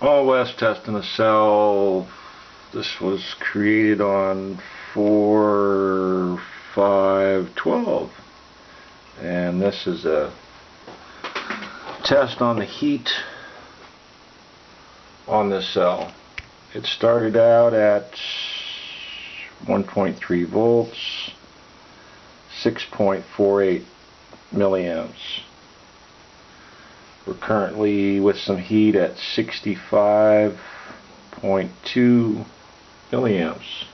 All West testing a cell. This was created on 4 5 12 and this is a test on the heat on this cell. It started out at 1.3 volts 6.48 milliamps. We're currently with some heat at 65.2 milliamps.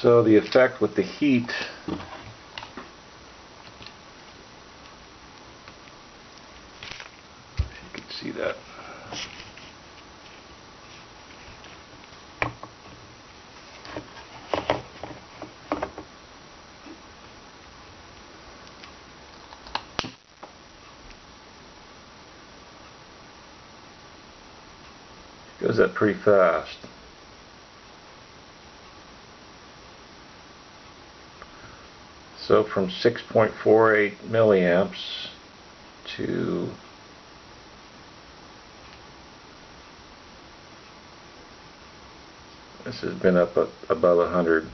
So the effect with the heat you can see that. Goes up pretty fast So from 6.48 milliamps to this has been up above 100